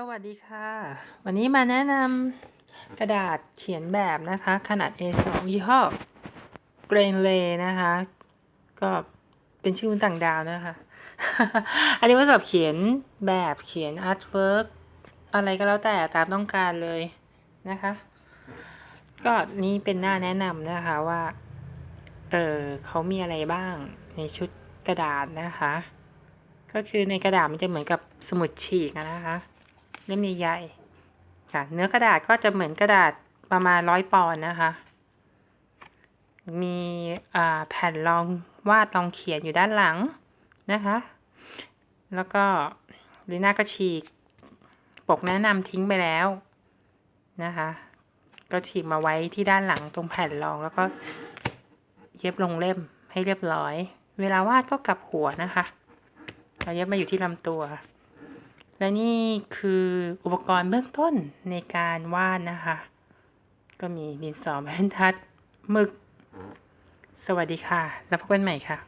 สวัสดีค่ะ วันนี้มาแนะนำกระดาษเขียนแบบนะคะ ขนาด A2 ยี่ห้อ g r a i n l a y นะคะ ก็เป็นชื่อต่างดาวนะคะ อันนี้ว่าสำหรับเขียนแบบเขียน artwork อะไรก็แล้วแต่ตามต้องการเลยนะคะ ก็นี่เป็นหน้าแนะนำนะคะว่า เออเขามีอะไรบ้างในชุดกระดาษนะคะ ก็คือในกระดาษมันจะเหมือนกับสมุดฉีกนะคะ เล่มใหญ่ๆค่ะ เนื้อกระดาษก็จะเหมือนกระดาษประมาณร้อยปอนด์นะคะ มีแผ่นรองวาดรองเขียนอยู่ด้านหลังนะคะ แล้วก็ลีน่าก็ฉีกปกแนะนำทิ้งไปแล้วนะคะ ก็ฉีกมาไว้ที่ด้านหลังตรงแผ่นรองแล้วก็เย็บลงเล่มให้เรียบร้อย เวลาวาดก็กลับหัวนะคะ เราเย็บมาอยู่ที่ลำตัว และนี่คืออุปกรณ์เบื้องต้นในการวาดนะคะ ก็มีดินสอแผ่นทัดหมึก สวัสดีค่ะ แล้วพบกันใหม่ค่ะ